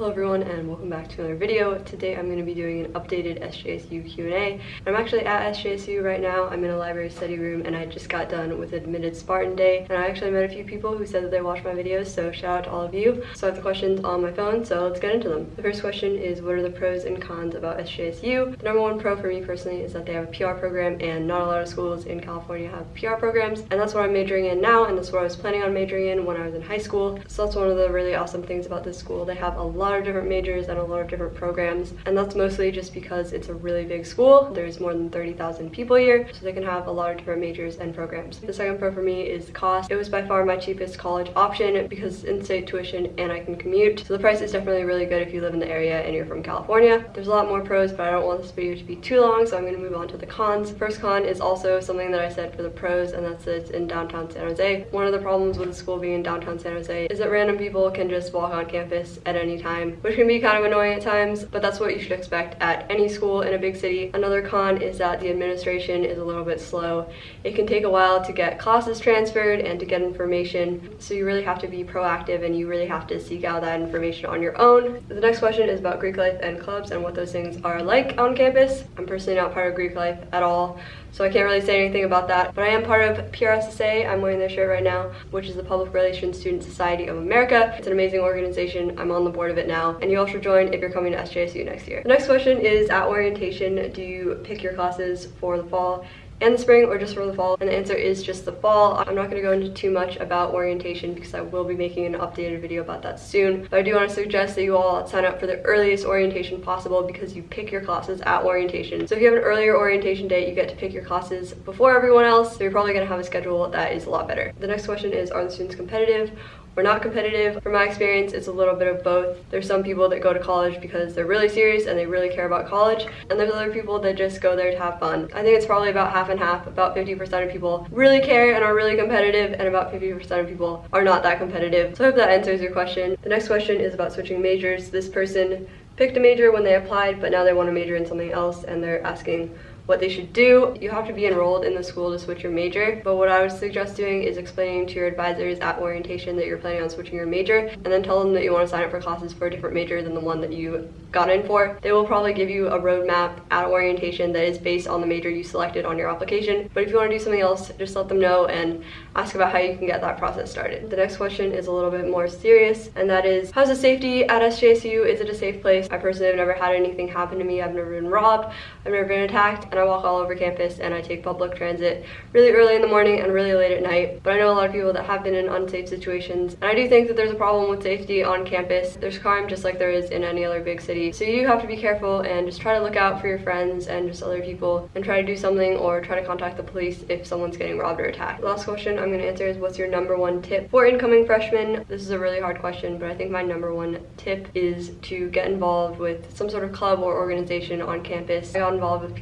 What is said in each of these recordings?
Hello everyone and welcome back to another video. Today I'm going to be doing an updated SJSU Q&A. I'm actually at SJSU right now. I'm in a library study room and I just got done with Admitted Spartan Day and I actually met a few people who said that they watched my videos so shout out to all of you. So I have the questions on my phone so let's get into them. The first question is what are the pros and cons about SJSU? The number one pro for me personally is that they have a PR program and not a lot of schools in California have PR programs and that's what I'm majoring in now and that's what I was planning on majoring in when I was in high school. So that's one of the really awesome things about this school. They have a lot lot of different majors and a lot of different programs and that's mostly just because it's a really big school. There's more than 30,000 people here so they can have a lot of different majors and programs. The second pro for me is cost. It was by far my cheapest college option because in-state tuition and I can commute. So the price is definitely really good if you live in the area and you're from California. There's a lot more pros but I don't want this video to be too long so I'm going to move on to the cons. First con is also something that I said for the pros and that's that it's in downtown San Jose. One of the problems with the school being in downtown San Jose is that random people can just walk on campus at any time time, which can be kind of annoying at times, but that's what you should expect at any school in a big city. Another con is that the administration is a little bit slow. It can take a while to get classes transferred and to get information, so you really have to be proactive and you really have to seek out that information on your own. The next question is about Greek life and clubs and what those things are like on campus. I'm personally not part of Greek life at all, so I can't really say anything about that. But I am part of PRSSA. I'm wearing their shirt right now, which is the Public Relations Student Society of America. It's an amazing organization. I'm on the board of it now. And you all should join if you're coming to SJSU next year. The next question is, at orientation, do you pick your classes for the fall? and the spring or just for the fall? And the answer is just the fall. I'm not going to go into too much about orientation because I will be making an updated video about that soon. But I do want to suggest that you all sign up for the earliest orientation possible because you pick your classes at orientation. So if you have an earlier orientation date, you get to pick your classes before everyone else. So you're probably going to have a schedule that is a lot better. The next question is, are the students competitive? We're not competitive. From my experience, it's a little bit of both. There's some people that go to college because they're really serious and they really care about college, and there's other people that just go there to have fun. I think it's probably about half and half. About 50% of people really care and are really competitive, and about 50% of people are not that competitive. So I hope that answers your question. The next question is about switching majors. This person picked a major when they applied, but now they want to major in something else, and they're asking what they should do. You have to be enrolled in the school to switch your major, but what I would suggest doing is explaining to your advisors at orientation that you're planning on switching your major, and then tell them that you want to sign up for classes for a different major than the one that you got in for. They will probably give you a roadmap at orientation that is based on the major you selected on your application, but if you want to do something else, just let them know and ask about how you can get that process started. The next question is a little bit more serious, and that is, how's the safety at SJSU? Is it a safe place? I personally have never had anything happen to me. I've never been robbed, I've never been attacked, and I walk all over campus and I take public transit really early in the morning and really late at night. But I know a lot of people that have been in unsafe situations. And I do think that there's a problem with safety on campus. There's crime just like there is in any other big city. So you do have to be careful and just try to look out for your friends and just other people and try to do something or try to contact the police if someone's getting robbed or attacked. Last question I'm going to answer is what's your number one tip for incoming freshmen? This is a really hard question, but I think my number one tip is to get involved with some sort of club or organization on campus. I got involved with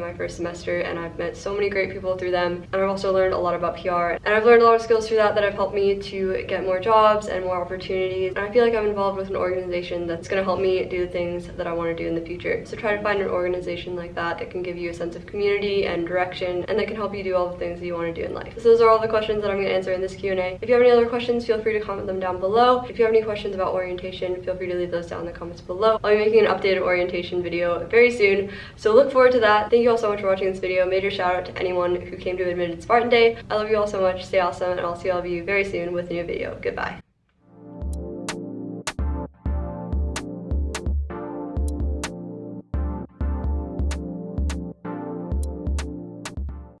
My first semester and I've met so many great people through them and I've also learned a lot about PR and I've learned a lot of skills through that that have helped me to get more jobs and more opportunities and I feel like I'm involved with an organization that's going to help me do the things that I want to do in the future. So try to find an organization like that that can give you a sense of community and direction and that can help you do all the things that you want to do in life. So those are all the questions that I'm going to answer in this Q&A. If you have any other questions, feel free to comment them down below. If you have any questions about orientation, feel free to leave those down in the comments below. I'll be making an updated orientation video very soon, so look forward to that. Thank you all so much for watching this video. Major shout out to anyone who came to Admitted Spartan Day. I love you all so much. Stay awesome, and I'll see all of you very soon with a new video. Goodbye.